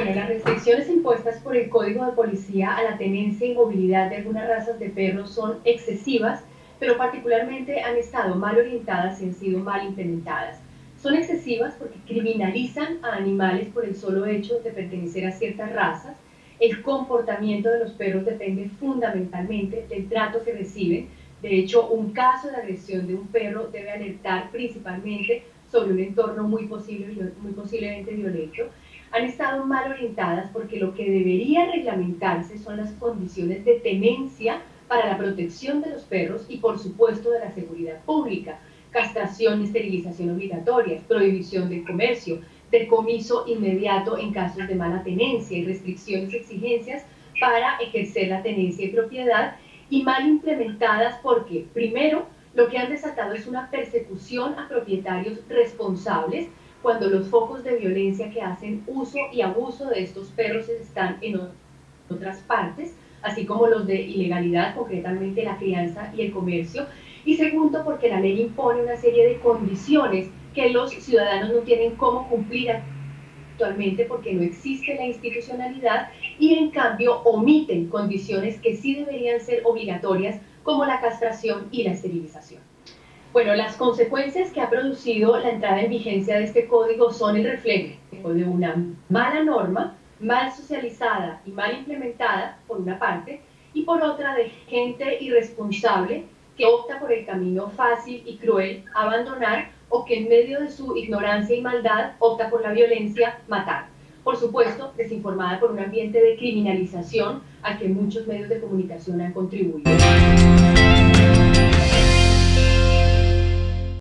restricciones impuestas por el Código de Policía a la tenencia y movilidad de algunas razas de perros son excesivas, pero particularmente han estado mal orientadas y han sido mal implementadas. Son excesivas porque criminalizan a animales por el solo hecho de pertenecer a ciertas razas. El comportamiento de los perros depende fundamentalmente del trato que reciben. De hecho, un caso de agresión de un perro debe alertar principalmente sobre un entorno muy, posible, muy posiblemente violento han estado mal orientadas porque lo que debería reglamentarse son las condiciones de tenencia para la protección de los perros y por supuesto de la seguridad pública, castración esterilización obligatorias, prohibición del comercio, decomiso inmediato en casos de mala tenencia y restricciones y exigencias para ejercer la tenencia y propiedad y mal implementadas porque, primero, lo que han desatado es una persecución a propietarios responsables cuando los focos de violencia que hacen uso y abuso de estos perros están en otras partes, así como los de ilegalidad, concretamente la crianza y el comercio. Y segundo, porque la ley impone una serie de condiciones que los ciudadanos no tienen cómo cumplir actualmente porque no existe la institucionalidad y en cambio omiten condiciones que sí deberían ser obligatorias como la castración y la esterilización. Bueno, las consecuencias que ha producido la entrada en vigencia de este código son el reflejo de una mala norma, mal socializada y mal implementada, por una parte, y por otra de gente irresponsable que opta por el camino fácil y cruel, abandonar, o que en medio de su ignorancia y maldad opta por la violencia, matar. Por supuesto, desinformada por un ambiente de criminalización al que muchos medios de comunicación han contribuido.